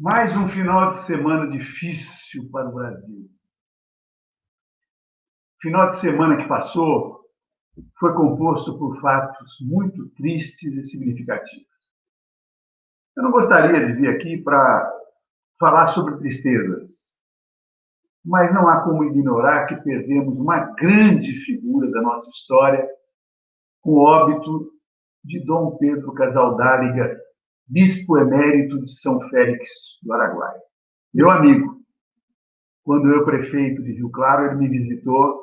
Mais um final de semana difícil para o Brasil. O final de semana que passou foi composto por fatos muito tristes e significativos. Eu não gostaria de vir aqui para falar sobre tristezas, mas não há como ignorar que perdemos uma grande figura da nossa história com o óbito de Dom Pedro Casaldáliga bispo emérito de São Félix do Araguaia. Meu amigo, quando eu prefeito de Rio Claro, ele me visitou,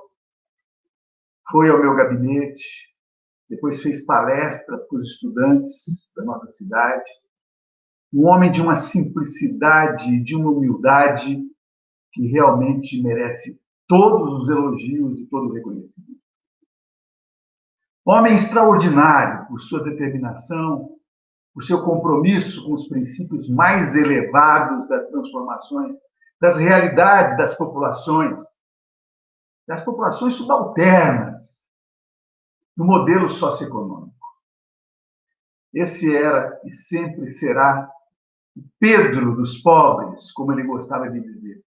foi ao meu gabinete, depois fez palestra para os estudantes da nossa cidade. Um homem de uma simplicidade, de uma humildade que realmente merece todos os elogios e todo o reconhecimento. Homem extraordinário por sua determinação, o seu compromisso com os princípios mais elevados das transformações, das realidades das populações, das populações subalternas, no modelo socioeconômico. Esse era e sempre será o Pedro dos pobres, como ele gostava de dizer.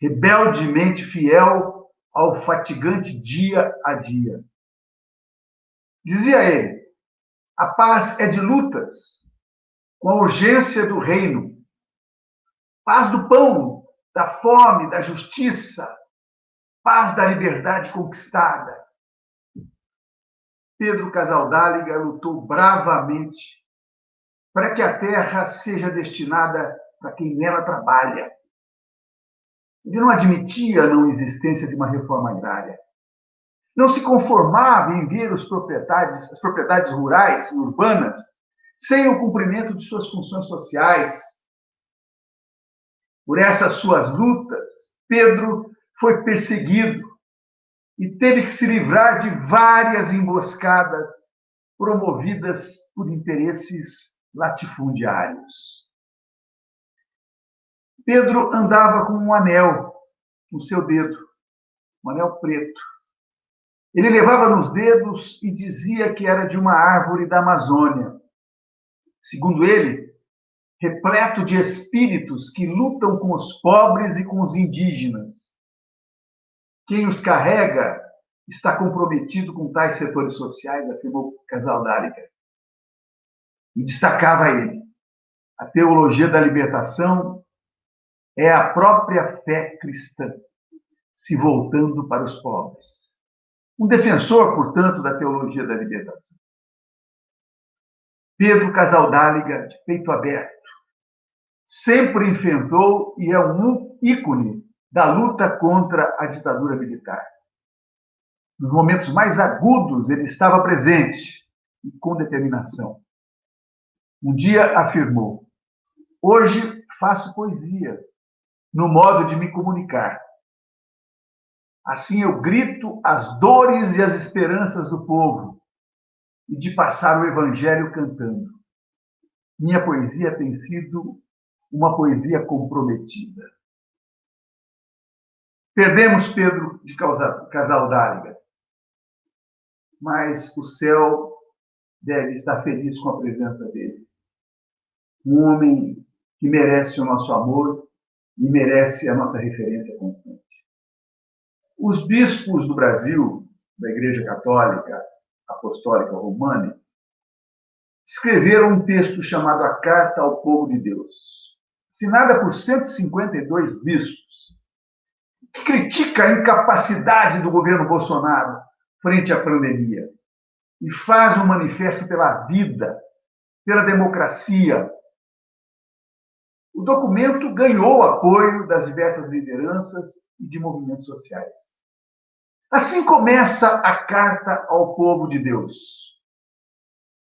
Rebeldemente fiel ao fatigante dia a dia. Dizia ele: a paz é de lutas, com a urgência do reino. Paz do pão, da fome, da justiça, paz da liberdade conquistada. Pedro Casaldáliga lutou bravamente para que a terra seja destinada para quem nela trabalha. Ele não admitia a não existência de uma reforma agrária não se conformava em ver os propriedades, as propriedades rurais e urbanas sem o cumprimento de suas funções sociais. Por essas suas lutas, Pedro foi perseguido e teve que se livrar de várias emboscadas promovidas por interesses latifundiários. Pedro andava com um anel no seu dedo, um anel preto. Ele levava nos dedos e dizia que era de uma árvore da Amazônia. Segundo ele, repleto de espíritos que lutam com os pobres e com os indígenas. Quem os carrega está comprometido com tais setores sociais, afirmou Casal Dárica. E destacava ele: a teologia da libertação é a própria fé cristã se voltando para os pobres. Um defensor, portanto, da teologia da libertação. Pedro Casaldáliga, de peito aberto, sempre enfrentou e é um ícone da luta contra a ditadura militar. Nos momentos mais agudos, ele estava presente e com determinação. Um dia afirmou: Hoje faço poesia, no modo de me comunicar. Assim eu grito as dores e as esperanças do povo e de passar o evangelho cantando. Minha poesia tem sido uma poesia comprometida. Perdemos Pedro de Casaldáliga, mas o céu deve estar feliz com a presença dele. Um homem que merece o nosso amor e merece a nossa referência constante. Os bispos do Brasil, da Igreja Católica Apostólica Romana, escreveram um texto chamado A Carta ao Povo de Deus, assinada por 152 bispos, que critica a incapacidade do governo Bolsonaro frente à pandemia e faz um manifesto pela vida, pela democracia, o documento ganhou apoio das diversas lideranças e de movimentos sociais. Assim começa a carta ao povo de Deus.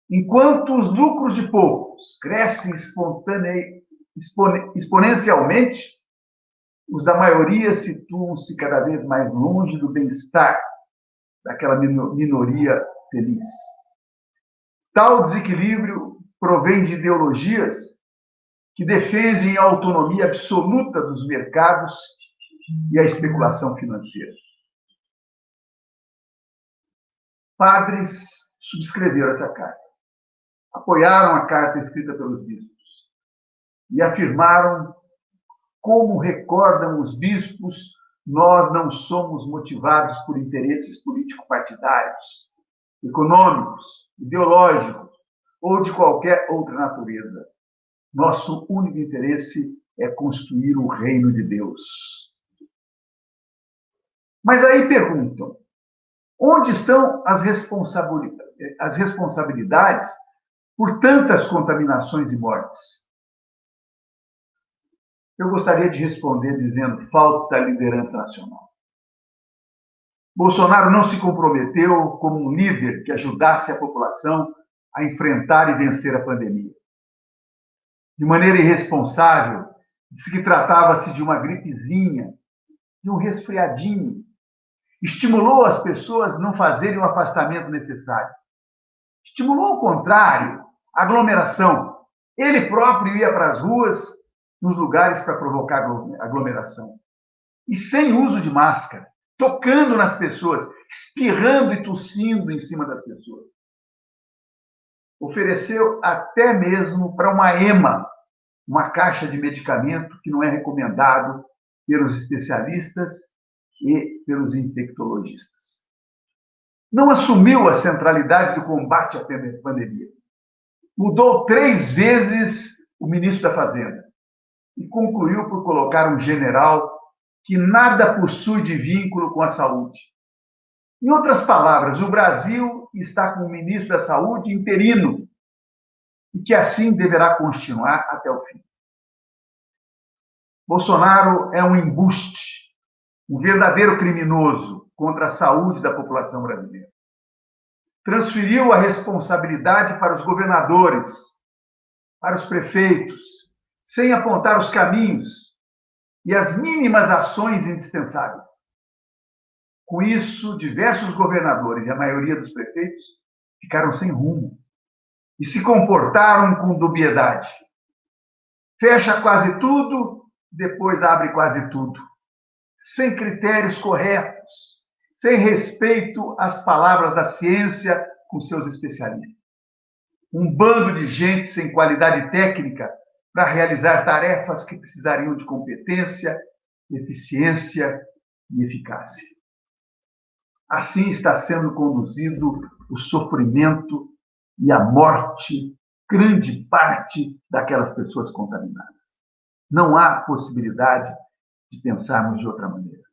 Enquanto os lucros de poucos crescem exponencialmente, os da maioria situam-se cada vez mais longe do bem-estar daquela minoria feliz. Tal desequilíbrio provém de ideologias que defendem a autonomia absoluta dos mercados e a especulação financeira. Padres subscreveram essa carta, apoiaram a carta escrita pelos bispos. e afirmaram, como recordam os bispos, nós não somos motivados por interesses político-partidários, econômicos, ideológicos ou de qualquer outra natureza. Nosso único interesse é construir o reino de Deus. Mas aí perguntam: onde estão as responsabilidades por tantas contaminações e mortes? Eu gostaria de responder dizendo: falta liderança nacional. Bolsonaro não se comprometeu como um líder que ajudasse a população a enfrentar e vencer a pandemia. De maneira irresponsável, disse que tratava-se de uma gripezinha, de um resfriadinho. Estimulou as pessoas a não fazerem o afastamento necessário. Estimulou ao contrário, a aglomeração. Ele próprio ia para as ruas, nos lugares para provocar aglomeração. E sem uso de máscara, tocando nas pessoas, espirrando e tossindo em cima das pessoas ofereceu até mesmo para uma EMA, uma caixa de medicamento que não é recomendado pelos especialistas e pelos infectologistas. Não assumiu a centralidade do combate à pandemia. Mudou três vezes o ministro da Fazenda e concluiu por colocar um general que nada possui de vínculo com a saúde. Em outras palavras, o Brasil está com o ministro da Saúde interino e que assim deverá continuar até o fim. Bolsonaro é um embuste, um verdadeiro criminoso contra a saúde da população brasileira. Transferiu a responsabilidade para os governadores, para os prefeitos, sem apontar os caminhos e as mínimas ações indispensáveis. Com isso, diversos governadores e a maioria dos prefeitos ficaram sem rumo e se comportaram com dubiedade. Fecha quase tudo, depois abre quase tudo, sem critérios corretos, sem respeito às palavras da ciência com seus especialistas. Um bando de gente sem qualidade técnica para realizar tarefas que precisariam de competência, eficiência e eficácia. Assim está sendo conduzido o sofrimento e a morte, grande parte daquelas pessoas contaminadas. Não há possibilidade de pensarmos de outra maneira.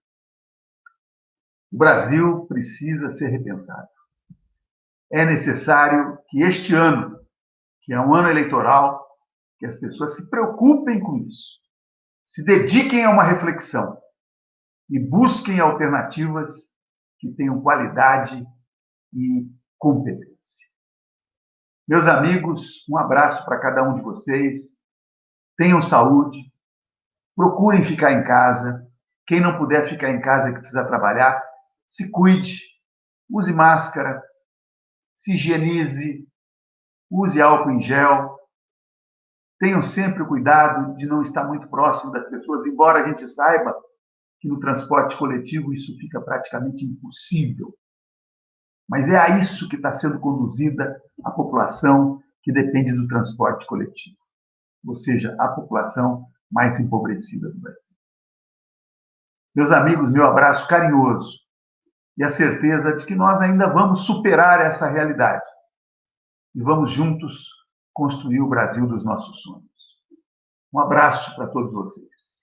O Brasil precisa ser repensado. É necessário que este ano, que é um ano eleitoral, que as pessoas se preocupem com isso, se dediquem a uma reflexão e busquem alternativas que tenham qualidade e competência. Meus amigos, um abraço para cada um de vocês. Tenham saúde. Procurem ficar em casa. Quem não puder ficar em casa que precisa trabalhar, se cuide. Use máscara. Se higienize. Use álcool em gel. Tenham sempre o cuidado de não estar muito próximo das pessoas, embora a gente saiba que no transporte coletivo isso fica praticamente impossível. Mas é a isso que está sendo conduzida a população que depende do transporte coletivo, ou seja, a população mais empobrecida do Brasil. Meus amigos, meu abraço carinhoso e a certeza de que nós ainda vamos superar essa realidade e vamos juntos construir o Brasil dos nossos sonhos. Um abraço para todos vocês.